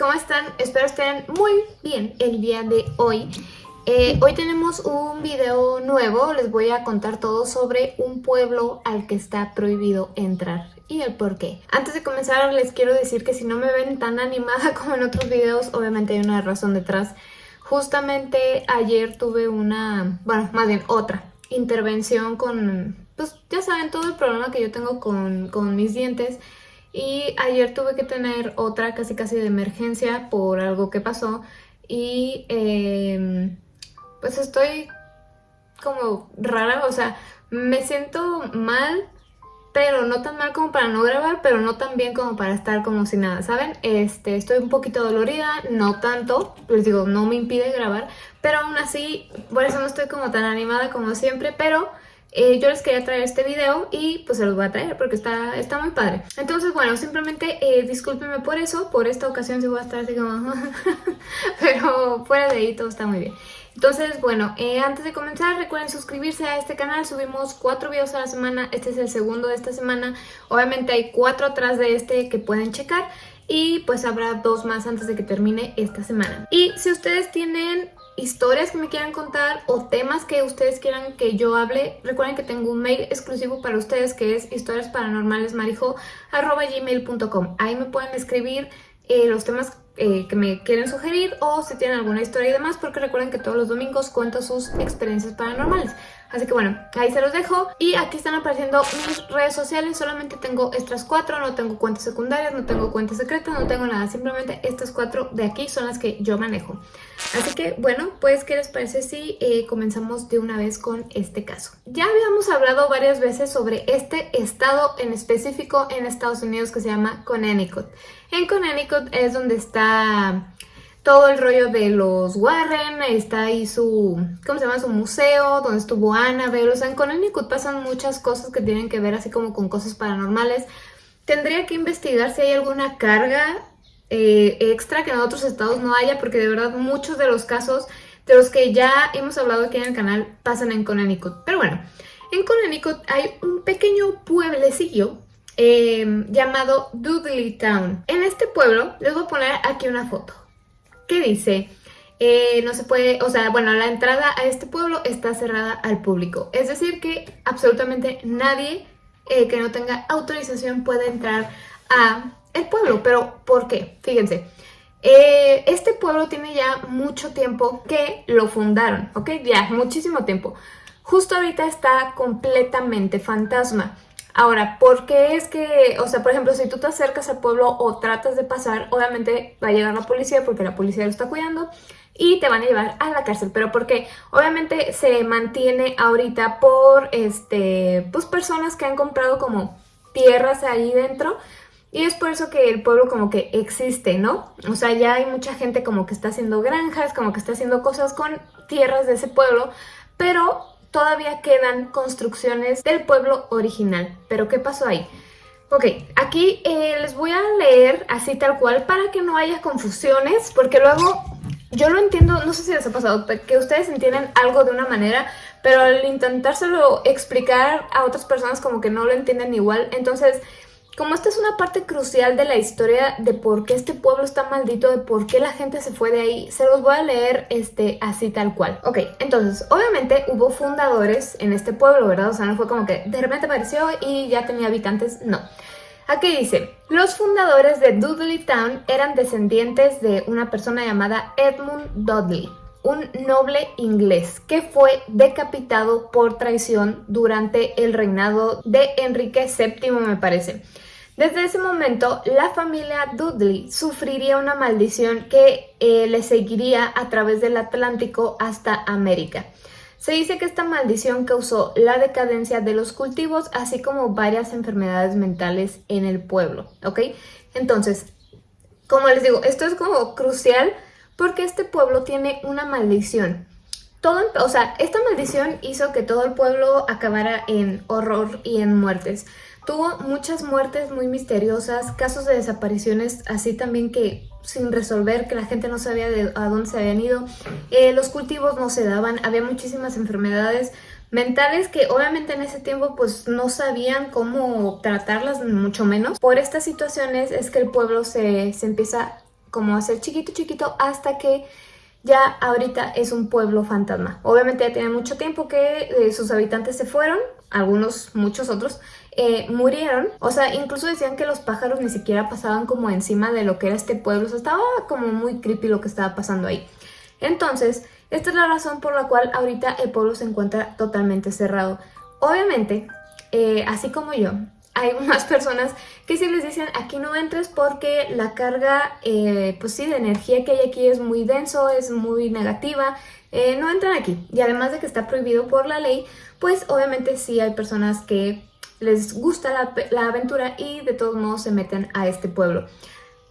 ¿cómo están? Espero estén muy bien el día de hoy. Eh, hoy tenemos un video nuevo, les voy a contar todo sobre un pueblo al que está prohibido entrar y el por qué. Antes de comenzar les quiero decir que si no me ven tan animada como en otros videos, obviamente hay una razón detrás. Justamente ayer tuve una, bueno, más bien otra intervención con, pues ya saben, todo el problema que yo tengo con, con mis dientes y ayer tuve que tener otra casi casi de emergencia por algo que pasó y eh, pues estoy como rara, o sea, me siento mal, pero no tan mal como para no grabar, pero no tan bien como para estar como si nada, ¿saben? Este, estoy un poquito dolorida, no tanto, les digo, no me impide grabar, pero aún así, por eso no estoy como tan animada como siempre, pero eh, yo les quería traer este video y pues se los voy a traer porque está, está muy padre. Entonces, bueno, simplemente eh, discúlpenme por eso, por esta ocasión sí voy a estar así como... pero fuera de ahí todo está muy bien. Entonces, bueno, eh, antes de comenzar recuerden suscribirse a este canal, subimos cuatro videos a la semana, este es el segundo de esta semana, obviamente hay cuatro atrás de este que pueden checar y pues habrá dos más antes de que termine esta semana. Y si ustedes tienen historias que me quieran contar o temas que ustedes quieran que yo hable, recuerden que tengo un mail exclusivo para ustedes que es historiasparanormalesmarijo.gmail.com Ahí me pueden escribir eh, los temas eh, que me quieren sugerir o si tienen alguna historia y demás porque recuerden que todos los domingos cuento sus experiencias paranormales. Así que bueno, ahí se los dejo. Y aquí están apareciendo mis redes sociales. Solamente tengo estas cuatro, no tengo cuentas secundarias, no tengo cuentas secretas, no tengo nada. Simplemente estas cuatro de aquí son las que yo manejo. Así que bueno, pues ¿qué les parece si eh, comenzamos de una vez con este caso? Ya habíamos hablado varias veces sobre este estado en específico en Estados Unidos que se llama Connecticut. En Connecticut es donde está todo el rollo de los Warren, está ahí su, ¿cómo se llama? Su museo, donde estuvo Annabelle, o sea, en Connecticut pasan muchas cosas que tienen que ver así como con cosas paranormales. Tendría que investigar si hay alguna carga eh, extra que en otros estados no haya, porque de verdad muchos de los casos de los que ya hemos hablado aquí en el canal pasan en Connecticut. Pero bueno, en Connecticut hay un pequeño pueblecillo eh, llamado Dudley Town. En este pueblo les voy a poner aquí una foto que dice, eh, no se puede, o sea, bueno, la entrada a este pueblo está cerrada al público. Es decir que absolutamente nadie eh, que no tenga autorización puede entrar a el pueblo. Pero, ¿por qué? Fíjense. Eh, este pueblo tiene ya mucho tiempo que lo fundaron, ¿ok? Ya, muchísimo tiempo. Justo ahorita está completamente fantasma. Ahora, ¿por qué es que, o sea, por ejemplo, si tú te acercas al pueblo o tratas de pasar, obviamente va a llegar la policía porque la policía lo está cuidando y te van a llevar a la cárcel, pero porque obviamente se mantiene ahorita por, este, pues personas que han comprado como tierras ahí dentro y es por eso que el pueblo como que existe, ¿no? O sea, ya hay mucha gente como que está haciendo granjas, como que está haciendo cosas con tierras de ese pueblo, pero todavía quedan construcciones del pueblo original. ¿Pero qué pasó ahí? Ok, aquí eh, les voy a leer así tal cual para que no haya confusiones, porque luego yo lo entiendo, no sé si les ha pasado, que ustedes entienden algo de una manera, pero al intentárselo explicar a otras personas como que no lo entienden igual, entonces como esta es una parte crucial de la historia de por qué este pueblo está maldito, de por qué la gente se fue de ahí, se los voy a leer este, así tal cual. Ok, entonces, obviamente hubo fundadores en este pueblo, ¿verdad? O sea, no fue como que de repente apareció y ya tenía habitantes, no. Aquí dice, los fundadores de Dudley Town eran descendientes de una persona llamada Edmund Dudley, un noble inglés que fue decapitado por traición durante el reinado de Enrique VII, me parece. Desde ese momento, la familia Dudley sufriría una maldición que eh, le seguiría a través del Atlántico hasta América. Se dice que esta maldición causó la decadencia de los cultivos, así como varias enfermedades mentales en el pueblo, ¿ok? Entonces, como les digo, esto es como crucial porque este pueblo tiene una maldición. Todo, o sea, esta maldición hizo que todo el pueblo acabara en horror y en muertes. Tuvo muchas muertes muy misteriosas, casos de desapariciones así también que sin resolver, que la gente no sabía de a dónde se habían ido. Eh, los cultivos no se daban, había muchísimas enfermedades mentales que obviamente en ese tiempo pues no sabían cómo tratarlas, mucho menos. Por estas situaciones es que el pueblo se, se empieza como a ser chiquito chiquito hasta que ya ahorita es un pueblo fantasma. Obviamente ya tiene mucho tiempo que eh, sus habitantes se fueron, algunos, muchos otros, eh, murieron. O sea, incluso decían que los pájaros ni siquiera pasaban como encima de lo que era este pueblo. O sea, estaba como muy creepy lo que estaba pasando ahí. Entonces, esta es la razón por la cual ahorita el pueblo se encuentra totalmente cerrado. Obviamente, eh, así como yo, hay más personas que sí les dicen aquí no entres porque la carga, eh, pues sí, de energía que hay aquí es muy denso, es muy negativa, no entran aquí. Y además de que está prohibido por la ley, pues obviamente sí hay personas que les gusta la, aventura y de todos modos se meten a este pueblo.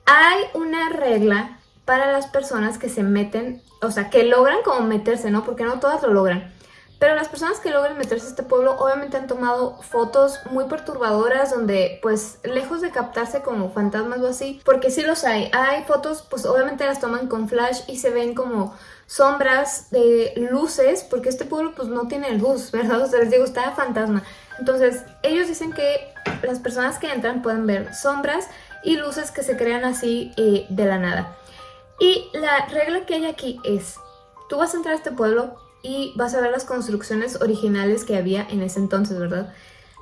Hay una regla para las personas que se meten, o sea, que logran como meterse, ¿no? Porque no todas lo logran. Pero las personas que logran meterse a este pueblo obviamente han tomado fotos muy perturbadoras donde pues lejos de captarse como fantasmas o así, porque sí los hay. Hay fotos pues obviamente las toman con flash y se ven como sombras de luces, porque este pueblo pues no tiene luz, ¿verdad? O sea, les digo, está fantasma. Entonces ellos dicen que las personas que entran pueden ver sombras y luces que se crean así eh, de la nada. Y la regla que hay aquí es, tú vas a entrar a este pueblo, y vas a ver las construcciones originales que había en ese entonces, ¿verdad?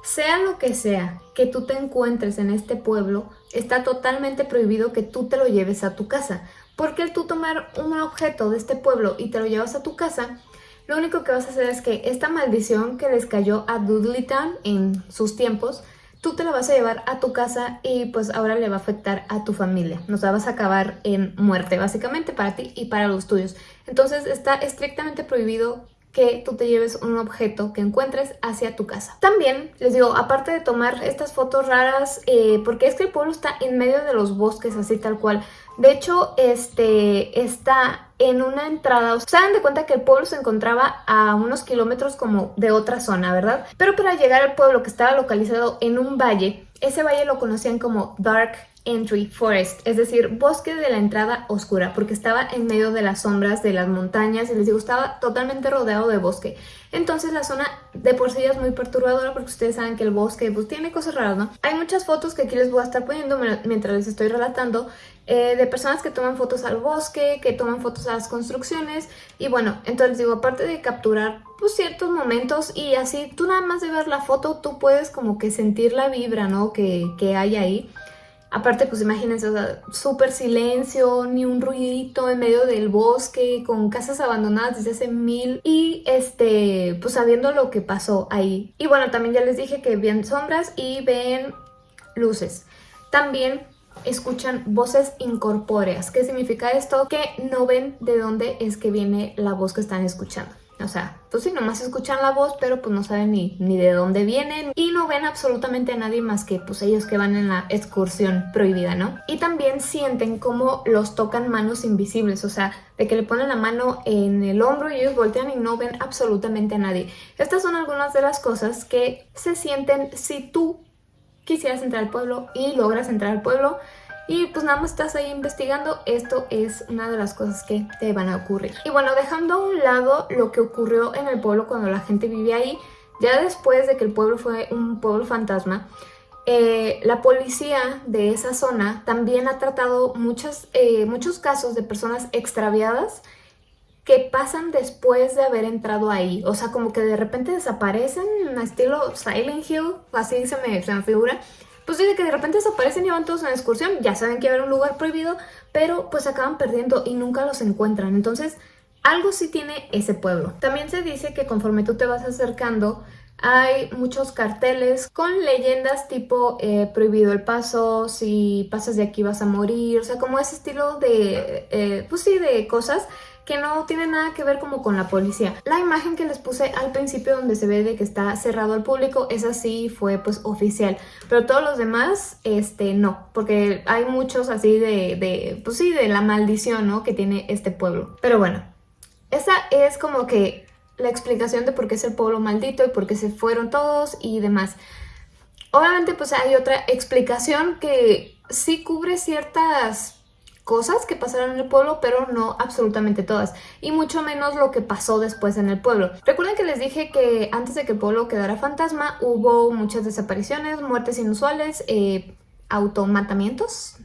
Sea lo que sea que tú te encuentres en este pueblo, está totalmente prohibido que tú te lo lleves a tu casa. Porque el tú tomar un objeto de este pueblo y te lo llevas a tu casa, lo único que vas a hacer es que esta maldición que les cayó a Town en sus tiempos, tú te la vas a llevar a tu casa y pues ahora le va a afectar a tu familia. Nos la vas a acabar en muerte, básicamente, para ti y para los tuyos. Entonces está estrictamente prohibido que tú te lleves un objeto que encuentres hacia tu casa. También, les digo, aparte de tomar estas fotos raras, eh, porque es que el pueblo está en medio de los bosques, así tal cual. De hecho, este está en una entrada, se dan de cuenta que el pueblo se encontraba a unos kilómetros como de otra zona, ¿verdad? Pero para llegar al pueblo que estaba localizado en un valle, ese valle lo conocían como Dark Entry Forest, es decir, bosque de la entrada oscura, porque estaba en medio de las sombras de las montañas y les digo, estaba totalmente rodeado de bosque. Entonces la zona de por sí es muy perturbadora porque ustedes saben que el bosque pues tiene cosas raras, ¿no? Hay muchas fotos que aquí les voy a estar poniendo mientras les estoy relatando eh, de personas que toman fotos al bosque, que toman fotos a las construcciones y bueno, entonces digo, aparte de capturar pues ciertos momentos y así tú nada más de ver la foto tú puedes como que sentir la vibra, ¿no? Que, que hay ahí. Aparte, pues imagínense, o sea, súper silencio, ni un ruidito en medio del bosque, con casas abandonadas desde hace mil y este, pues sabiendo lo que pasó ahí. Y bueno, también ya les dije que ven sombras y ven luces. También escuchan voces incorpóreas. ¿Qué significa esto? Que no ven de dónde es que viene la voz que están escuchando. O sea, pues sí, nomás escuchan la voz, pero pues no saben ni, ni de dónde vienen y no ven absolutamente a nadie más que pues ellos que van en la excursión prohibida, ¿no? Y también sienten como los tocan manos invisibles, o sea, de que le ponen la mano en el hombro y ellos voltean y no ven absolutamente a nadie. Estas son algunas de las cosas que se sienten si tú quisieras entrar al pueblo y logras entrar al pueblo y pues nada más estás ahí investigando, esto es una de las cosas que te van a ocurrir. Y bueno, dejando a un lado lo que ocurrió en el pueblo cuando la gente vivía ahí, ya después de que el pueblo fue un pueblo fantasma, eh, la policía de esa zona también ha tratado muchos, eh, muchos casos de personas extraviadas que pasan después de haber entrado ahí. O sea, como que de repente desaparecen, estilo Silent Hill, así se me figura pues dice que de repente desaparecen y van todos en excursión, ya saben que va a haber un lugar prohibido, pero pues acaban perdiendo y nunca los encuentran. Entonces, algo sí tiene ese pueblo. También se dice que conforme tú te vas acercando, hay muchos carteles con leyendas tipo eh, prohibido el paso, si pasas de aquí vas a morir, o sea, como ese estilo de, eh, pues sí, de cosas que no tiene nada que ver como con la policía. La imagen que les puse al principio donde se ve de que está cerrado al público, esa sí fue pues oficial, pero todos los demás, este, no, porque hay muchos así de, de pues sí, de la maldición, ¿no? Que tiene este pueblo. Pero bueno, esa es como que la explicación de por qué es el pueblo maldito y por qué se fueron todos y demás. Obviamente pues hay otra explicación que sí cubre ciertas cosas que pasaron en el pueblo, pero no absolutamente todas, y mucho menos lo que pasó después en el pueblo. Recuerden que les dije que antes de que el pueblo quedara fantasma hubo muchas desapariciones, muertes inusuales, eh, automatamientos,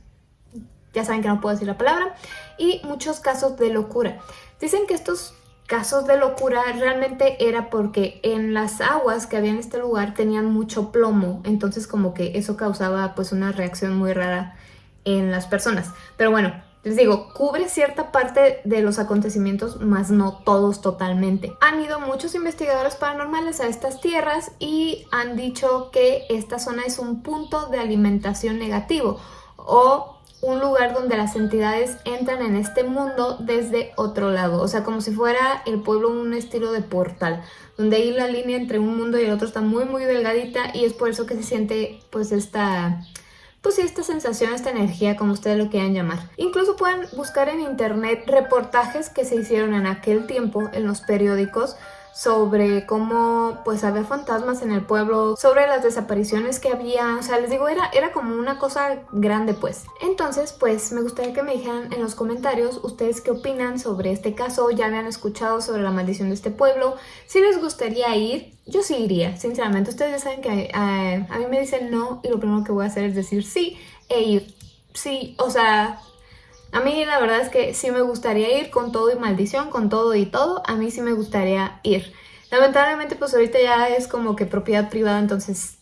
ya saben que no puedo decir la palabra, y muchos casos de locura. Dicen que estos casos de locura realmente era porque en las aguas que había en este lugar tenían mucho plomo, entonces como que eso causaba pues una reacción muy rara en las personas. Pero bueno, les digo, cubre cierta parte de los acontecimientos, más no todos totalmente. Han ido muchos investigadores paranormales a estas tierras y han dicho que esta zona es un punto de alimentación negativo o un lugar donde las entidades entran en este mundo desde otro lado, o sea, como si fuera el pueblo un estilo de portal, donde ahí la línea entre un mundo y el otro está muy muy delgadita y es por eso que se siente pues esta pues esta sensación, esta energía, como ustedes lo quieran llamar. Incluso pueden buscar en internet reportajes que se hicieron en aquel tiempo en los periódicos sobre cómo pues había fantasmas en el pueblo, sobre las desapariciones que había, o sea, les digo, era, era como una cosa grande pues. Entonces, pues me gustaría que me dijeran en los comentarios ustedes qué opinan sobre este caso, ya habían escuchado sobre la maldición de este pueblo, si les gustaría ir, yo sí iría, sinceramente. Ustedes ya saben que eh, a mí me dicen no y lo primero que voy a hacer es decir sí e ir. Sí, o sea, a mí la verdad es que sí me gustaría ir con todo y maldición, con todo y todo, a mí sí me gustaría ir. Lamentablemente pues ahorita ya es como que propiedad privada, entonces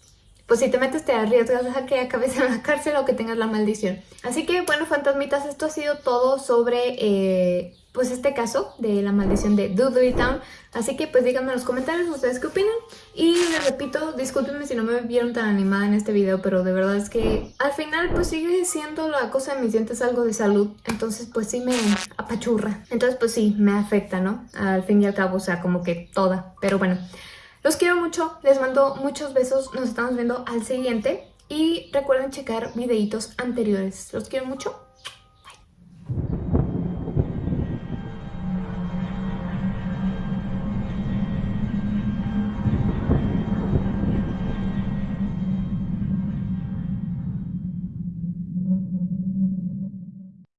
pues si te metes te arriesgas a que acabes en la cárcel o que tengas la maldición. Así que bueno fantasmitas, esto ha sido todo sobre eh, pues este caso de la maldición de Dudley Town. Así que pues díganme en los comentarios ustedes qué opinan. Y les repito, discúlpenme si no me vieron tan animada en este video, pero de verdad es que al final pues sigue siendo la cosa de mis dientes algo de salud. Entonces pues sí me apachurra. Entonces pues sí, me afecta, ¿no? Al fin y al cabo, o sea, como que toda. Pero bueno, los quiero mucho, les mando muchos besos. Nos estamos viendo al siguiente. Y recuerden checar videitos anteriores. Los quiero mucho.